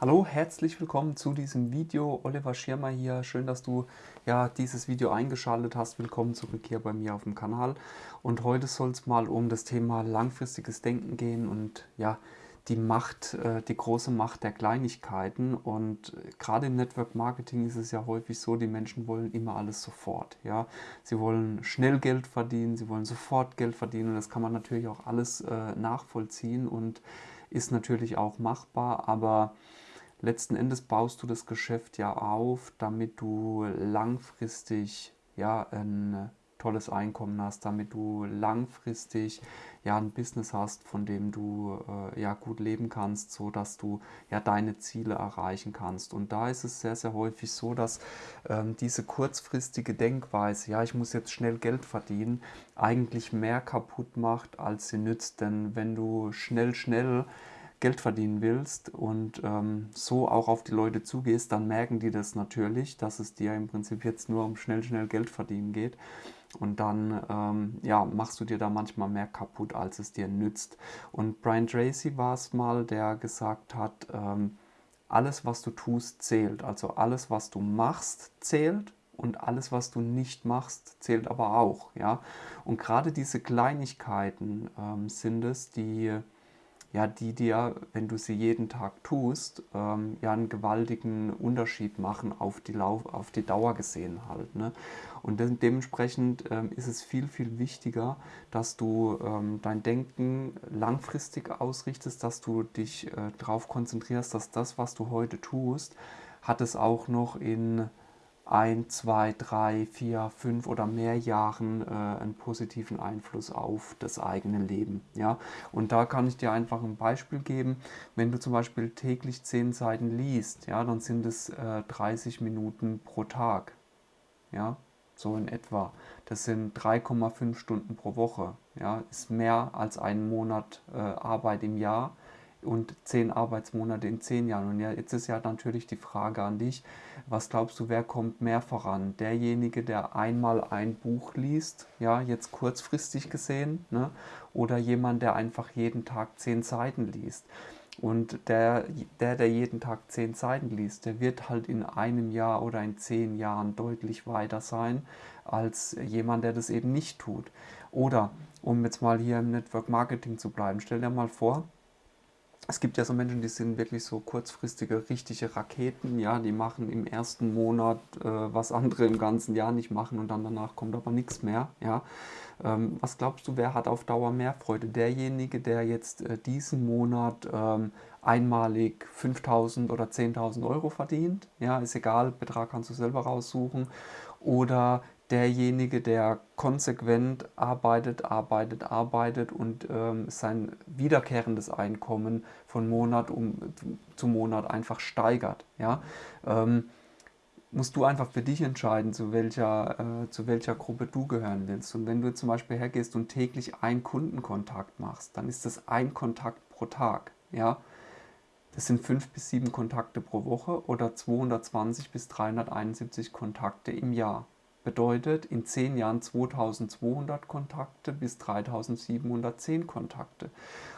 Hallo, herzlich willkommen zu diesem Video. Oliver Schirmer hier. Schön, dass du ja dieses Video eingeschaltet hast. Willkommen zurück hier bei mir auf dem Kanal. Und heute soll es mal um das Thema langfristiges Denken gehen und ja, die Macht, äh, die große Macht der Kleinigkeiten. Und gerade im Network Marketing ist es ja häufig so, die Menschen wollen immer alles sofort. Ja? Sie wollen schnell Geld verdienen, sie wollen sofort Geld verdienen und das kann man natürlich auch alles äh, nachvollziehen und ist natürlich auch machbar, aber letzten Endes baust du das Geschäft ja auf, damit du langfristig ja, ein tolles Einkommen hast, damit du langfristig ja ein Business hast, von dem du äh, ja gut leben kannst, so dass du ja deine Ziele erreichen kannst. Und da ist es sehr sehr häufig so, dass ähm, diese kurzfristige Denkweise, ja ich muss jetzt schnell Geld verdienen, eigentlich mehr kaputt macht, als sie nützt. Denn wenn du schnell schnell Geld verdienen willst und ähm, so auch auf die Leute zugehst, dann merken die das natürlich, dass es dir im Prinzip jetzt nur um schnell, schnell Geld verdienen geht. Und dann ähm, ja, machst du dir da manchmal mehr kaputt, als es dir nützt. Und Brian Tracy war es mal, der gesagt hat, ähm, alles, was du tust, zählt. Also alles, was du machst, zählt und alles, was du nicht machst, zählt aber auch. Ja? Und gerade diese Kleinigkeiten ähm, sind es, die ja, die dir, wenn du sie jeden Tag tust, ähm, ja einen gewaltigen Unterschied machen auf die, Lauf, auf die Dauer gesehen halt. Ne? Und de dementsprechend ähm, ist es viel, viel wichtiger, dass du ähm, dein Denken langfristig ausrichtest, dass du dich äh, darauf konzentrierst, dass das, was du heute tust, hat es auch noch in ein, zwei, drei, vier, fünf oder mehr Jahren äh, einen positiven Einfluss auf das eigene Leben. Ja? Und da kann ich dir einfach ein Beispiel geben. Wenn du zum Beispiel täglich zehn Seiten liest, ja, dann sind es äh, 30 Minuten pro Tag. Ja? So in etwa. Das sind 3,5 Stunden pro Woche. Ja? Ist mehr als ein Monat äh, Arbeit im Jahr und zehn Arbeitsmonate in zehn Jahren. Und ja, jetzt ist ja natürlich die Frage an dich, was glaubst du, wer kommt mehr voran? Derjenige, der einmal ein Buch liest, ja, jetzt kurzfristig gesehen, ne? oder jemand, der einfach jeden Tag zehn Seiten liest. Und der, der, der jeden Tag zehn Seiten liest, der wird halt in einem Jahr oder in zehn Jahren deutlich weiter sein als jemand, der das eben nicht tut. Oder, um jetzt mal hier im Network Marketing zu bleiben, stell dir mal vor, es gibt ja so Menschen, die sind wirklich so kurzfristige, richtige Raketen, ja, die machen im ersten Monat äh, was andere im ganzen Jahr nicht machen und dann danach kommt aber nichts mehr, ja. Ähm, was glaubst du, wer hat auf Dauer mehr Freude? Derjenige, der jetzt äh, diesen Monat ähm, einmalig 5.000 oder 10.000 Euro verdient, ja, ist egal, Betrag kannst du selber raussuchen, oder derjenige, der konsequent arbeitet, arbeitet, arbeitet und ähm, sein wiederkehrendes Einkommen von Monat um, zu Monat einfach steigert. Ja? Ähm, musst du einfach für dich entscheiden, zu welcher, äh, zu welcher Gruppe du gehören willst. Und wenn du zum Beispiel hergehst und täglich einen Kundenkontakt machst, dann ist das ein Kontakt pro Tag. Ja? Das sind fünf bis sieben Kontakte pro Woche oder 220 bis 371 Kontakte im Jahr bedeutet in 10 Jahren 2200 Kontakte bis 3710 Kontakte.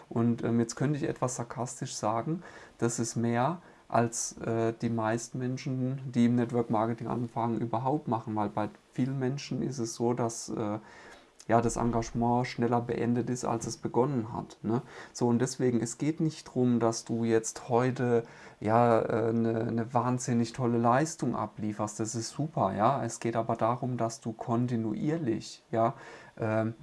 Und ähm, jetzt könnte ich etwas sarkastisch sagen, das ist mehr als äh, die meisten Menschen, die im Network Marketing anfangen, überhaupt machen, weil bei vielen Menschen ist es so, dass äh, ja, das Engagement schneller beendet ist, als es begonnen hat. Ne? So, und deswegen, es geht nicht darum, dass du jetzt heute ja, eine, äh, eine wahnsinnig tolle Leistung ablieferst, das ist super, ja. Es geht aber darum, dass du kontinuierlich, ja, ähm,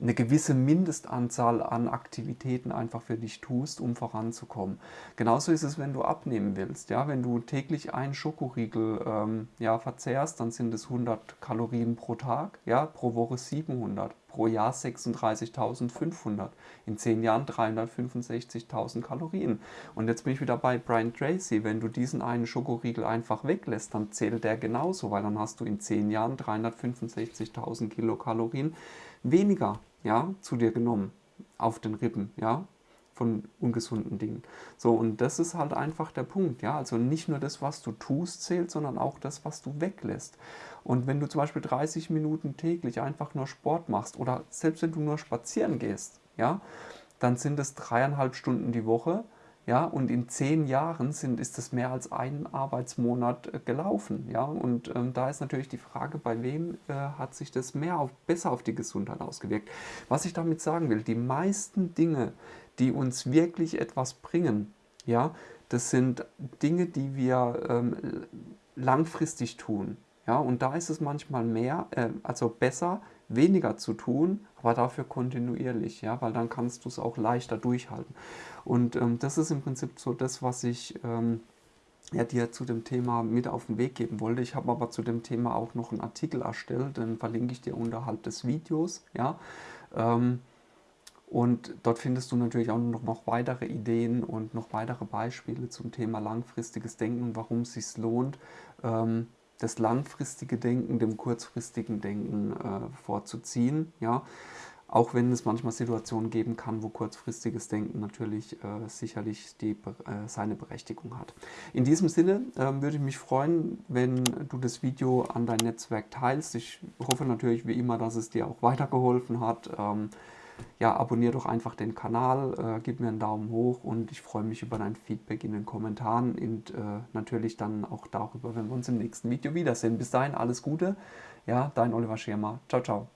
eine gewisse Mindestanzahl an Aktivitäten einfach für dich tust, um voranzukommen. Genauso ist es, wenn du abnehmen willst. Ja? Wenn du täglich einen Schokoriegel ähm, ja, verzehrst, dann sind es 100 Kalorien pro Tag, ja? pro Woche 700, pro Jahr 36.500, in 10 Jahren 365.000 Kalorien. Und jetzt bin ich wieder bei Brian Tracy. Wenn du diesen einen Schokoriegel einfach weglässt, dann zählt der genauso, weil dann hast du in 10 Jahren 365.000 Kilokalorien weniger ja, zu dir genommen auf den Rippen, ja, von ungesunden Dingen. So, und das ist halt einfach der Punkt, ja, also nicht nur das, was du tust, zählt, sondern auch das, was du weglässt. Und wenn du zum Beispiel 30 Minuten täglich einfach nur Sport machst oder selbst wenn du nur spazieren gehst, ja, dann sind es dreieinhalb Stunden die Woche, ja, und in zehn Jahren sind, ist das mehr als ein Arbeitsmonat äh, gelaufen, ja, und ähm, da ist natürlich die Frage, bei wem äh, hat sich das mehr auf, besser auf die Gesundheit ausgewirkt. Was ich damit sagen will, die meisten Dinge, die uns wirklich etwas bringen, ja, das sind Dinge, die wir ähm, langfristig tun, ja, und da ist es manchmal mehr, äh, also besser, weniger zu tun, aber dafür kontinuierlich, ja, weil dann kannst du es auch leichter durchhalten. Und ähm, das ist im Prinzip so das, was ich ähm, ja, dir zu dem Thema mit auf den Weg geben wollte. Ich habe aber zu dem Thema auch noch einen Artikel erstellt, den verlinke ich dir unterhalb des Videos, ja. Ähm, und dort findest du natürlich auch noch, weitere Ideen und noch weitere Beispiele zum Thema langfristiges Denken und warum es sich lohnt, ähm, das langfristige Denken dem kurzfristigen Denken äh, vorzuziehen. Ja? Auch wenn es manchmal Situationen geben kann, wo kurzfristiges Denken natürlich äh, sicherlich die, äh, seine Berechtigung hat. In diesem Sinne ähm, würde ich mich freuen, wenn du das Video an dein Netzwerk teilst. Ich hoffe natürlich wie immer, dass es dir auch weitergeholfen hat. Ja, abonniere doch einfach den Kanal, äh, gib mir einen Daumen hoch und ich freue mich über dein Feedback in den Kommentaren und äh, natürlich dann auch darüber, wenn wir uns im nächsten Video wiedersehen. Bis dahin alles Gute, ja, dein Oliver Schirmer. Ciao, ciao.